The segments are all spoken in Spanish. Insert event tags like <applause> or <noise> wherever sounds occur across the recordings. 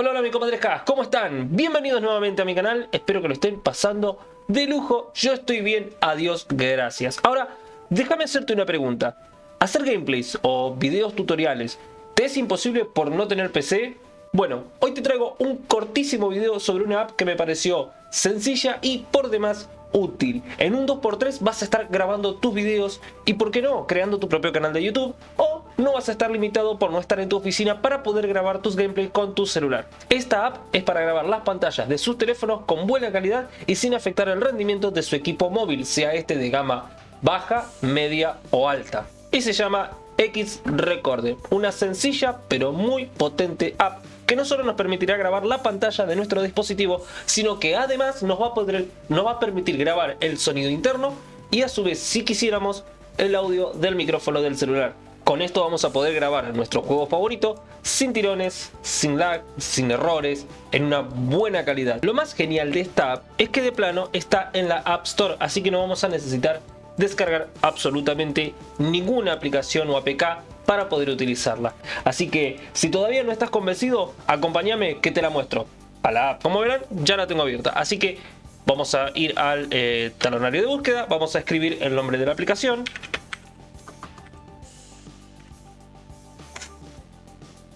Hola, hola mi comadrejas, ¿cómo están? Bienvenidos nuevamente a mi canal, espero que lo estén pasando de lujo, yo estoy bien, adiós, gracias. Ahora, déjame hacerte una pregunta, ¿hacer gameplays o videos tutoriales te es imposible por no tener PC? Bueno, hoy te traigo un cortísimo video sobre una app que me pareció sencilla y por demás útil. En un 2x3 vas a estar grabando tus videos y por qué no, creando tu propio canal de YouTube o no vas a estar limitado por no estar en tu oficina para poder grabar tus gameplays con tu celular. Esta app es para grabar las pantallas de sus teléfonos con buena calidad y sin afectar el rendimiento de su equipo móvil, sea este de gama baja, media o alta. Y se llama X Recorder, una sencilla pero muy potente app que no solo nos permitirá grabar la pantalla de nuestro dispositivo, sino que además nos va a, permitir grabar el sonido interno y a su vez, si quisiéramos, el audio del micrófono del celular. Con esto vamos a poder grabar nuestro juego favorito sin tirones, sin lag, sin errores, en una buena calidad. Lo más genial de esta app es que de plano está en la App Store, así que no vamos a necesitar descargar absolutamente ninguna aplicación o APK para poder utilizarla. Así que si todavía no estás convencido, acompáñame que te la muestro. A la app, como verán, ya la tengo abierta. Así que vamos a ir al eh, talonario de búsqueda, vamos a escribir el nombre de la aplicación.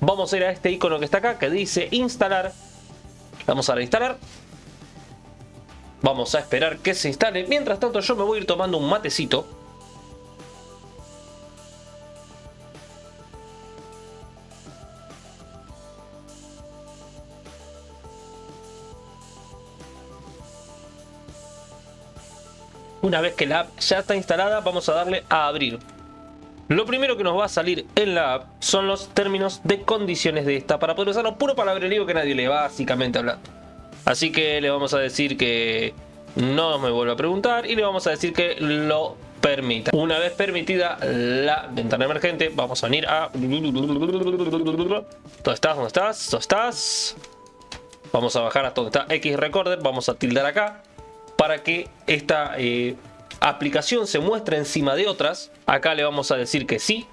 Vamos a ir a este icono que está acá, que dice instalar. Vamos a instalar. Vamos a esperar que se instale. Mientras tanto yo me voy a ir tomando un matecito. Una vez que la app ya está instalada, vamos a darle a abrir. Lo primero que nos va a salir en la app son los términos de condiciones de esta para poder usarlo puro palabrerío que nadie le va básicamente hablando. Así que le vamos a decir que no me vuelva a preguntar y le vamos a decir que lo permita. Una vez permitida la ventana emergente, vamos a venir a... ¿Dónde estás? ¿Dónde estás? ¿Dónde estás? Vamos a bajar hasta donde está X Recorder, vamos a tildar acá para que esta eh, aplicación se muestre encima de otras. Acá le vamos a decir que sí,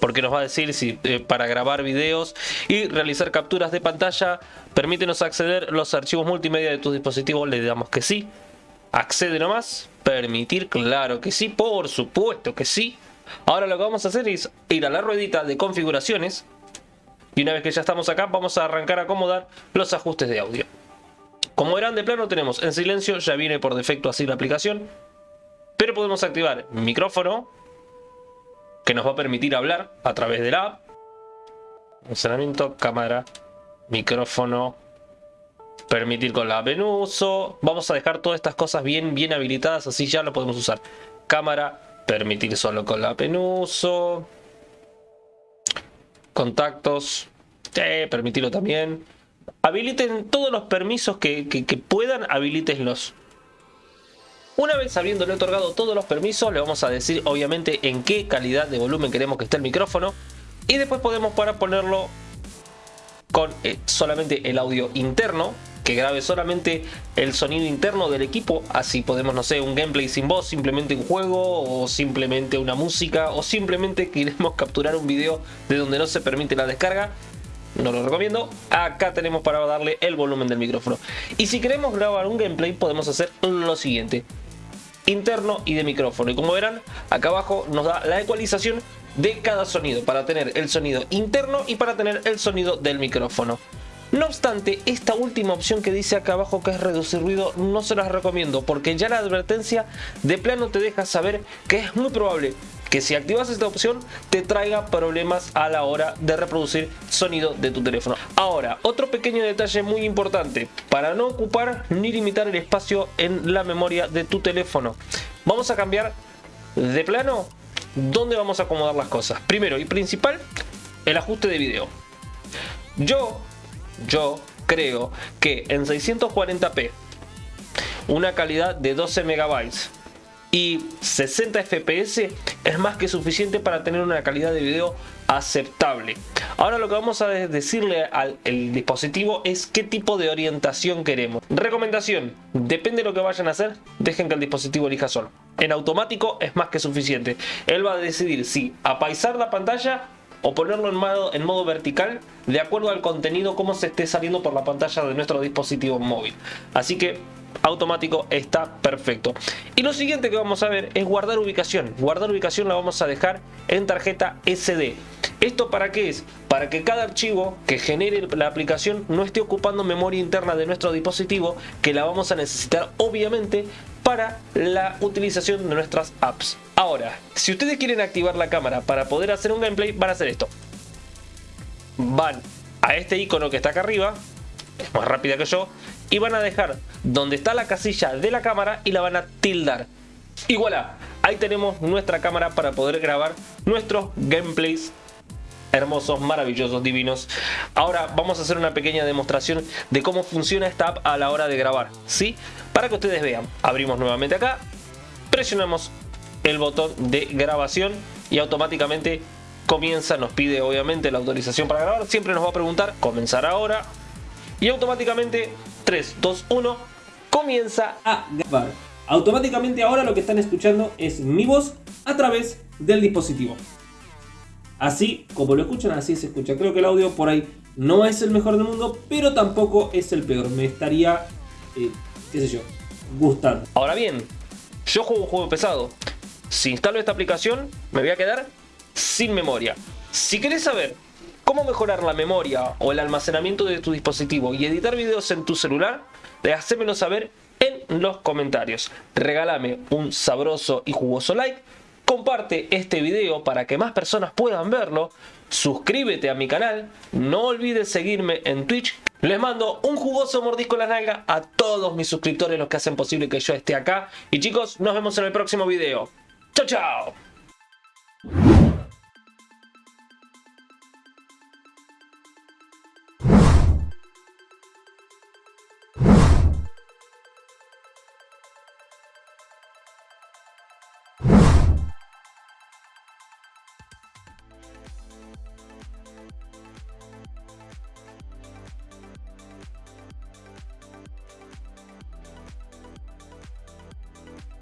porque nos va a decir si eh, para grabar videos y realizar capturas de pantalla permítenos acceder los archivos multimedia de tus dispositivos, le damos que sí. Accede nomás, permitir, claro que sí, por supuesto que sí. Ahora lo que vamos a hacer es ir a la ruedita de configuraciones y una vez que ya estamos acá vamos a arrancar a acomodar los ajustes de audio. Como verán de plano tenemos en silencio, ya viene por defecto así la aplicación, pero podemos activar micrófono, que nos va a permitir hablar a través de la app. Funcionamiento, cámara, micrófono, permitir con la app. Vamos a dejar todas estas cosas bien, bien habilitadas, así ya lo podemos usar. Cámara, permitir solo con la app. Contactos, permitirlo también. Habiliten todos los permisos que, que puedan, habilitenlos. Una vez habiéndole otorgado todos los permisos, le vamos a decir obviamente en qué calidad de volumen queremos que esté el micrófono. Y después podemos para ponerlo con eh, solamente el audio interno, que grabe solamente el sonido interno del equipo, así podemos, no sé, un gameplay sin voz, simplemente un juego, o simplemente una música, o simplemente <laughs> queremos capturar un video de donde no se permite la descarga, no lo recomiendo. Acá tenemos para darle el volumen del micrófono. Y si queremos grabar un gameplay podemos hacer lo siguiente interno y de micrófono. Y como verán, acá abajo nos da la ecualización de cada sonido para tener el sonido interno y para tener el sonido del micrófono. No obstante, esta última opción que dice acá abajo que es reducir ruido no se las recomiendo porque ya la advertencia de plano te deja saber que es muy probable que si activas esta opción te traiga problemas a la hora de reproducir sonido de tu teléfono. Ahora, otro pequeño detalle muy importante, para no ocupar ni limitar el espacio en la memoria de tu teléfono. Vamos a cambiar de plano dónde vamos a acomodar las cosas. Primero y principal, el ajuste de video. Yo, yo creo que en 640p, una calidad de 12 megabytes y 60 fps es más que suficiente para tener una calidad de video aceptable. Ahora lo que vamos a decirle al dispositivo es qué tipo de orientación queremos. Recomendación, depende de lo que vayan a hacer, dejen que el dispositivo elija solo. En automático es más que suficiente. Él va a decidir si apaisar la pantalla o ponerlo en modo vertical de acuerdo al contenido como se esté saliendo por la pantalla de nuestro dispositivo móvil. Así que automático está perfecto. Y lo siguiente que vamos a ver es guardar ubicación. Guardar ubicación la vamos a dejar en tarjeta SD. ¿Esto para qué es? Para que cada archivo que genere la aplicación no esté ocupando memoria interna de nuestro dispositivo que la vamos a necesitar obviamente para la utilización de nuestras apps. Ahora, si ustedes quieren activar la cámara para poder hacer un gameplay, van a hacer esto. Van a este icono que está acá arriba, es más rápida que yo, y van a dejar donde está la casilla de la cámara y la van a tildar. Y voilà, ahí tenemos nuestra cámara para poder grabar nuestros gameplays hermosos, maravillosos, divinos. Ahora vamos a hacer una pequeña demostración de cómo funciona esta app a la hora de grabar, ¿sí? Para que ustedes vean, abrimos nuevamente acá, presionamos el botón de grabación y automáticamente comienza, nos pide obviamente la autorización para grabar, siempre nos va a preguntar comenzar ahora y automáticamente 3, 2, 1 comienza a grabar. Automáticamente ahora lo que están escuchando es mi voz a través del dispositivo. Así como lo escuchan, así se escucha. Creo que el audio por ahí no es el mejor del mundo, pero tampoco es el peor. Me estaría, eh, qué sé yo, gustando. Ahora bien, yo juego un juego pesado. Si instalo esta aplicación, me voy a quedar sin memoria. Si querés saber cómo mejorar la memoria o el almacenamiento de tu dispositivo y editar videos en tu celular, hacémelo saber en los comentarios. Regálame un sabroso y jugoso like, comparte este video para que más personas puedan verlo, suscríbete a mi canal, no olvides seguirme en Twitch. Les mando un jugoso mordisco en la nalga a todos mis suscriptores, los que hacen posible que yo esté acá. Y chicos, nos vemos en el próximo video. ¡Chao, chao!